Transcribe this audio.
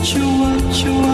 what you want.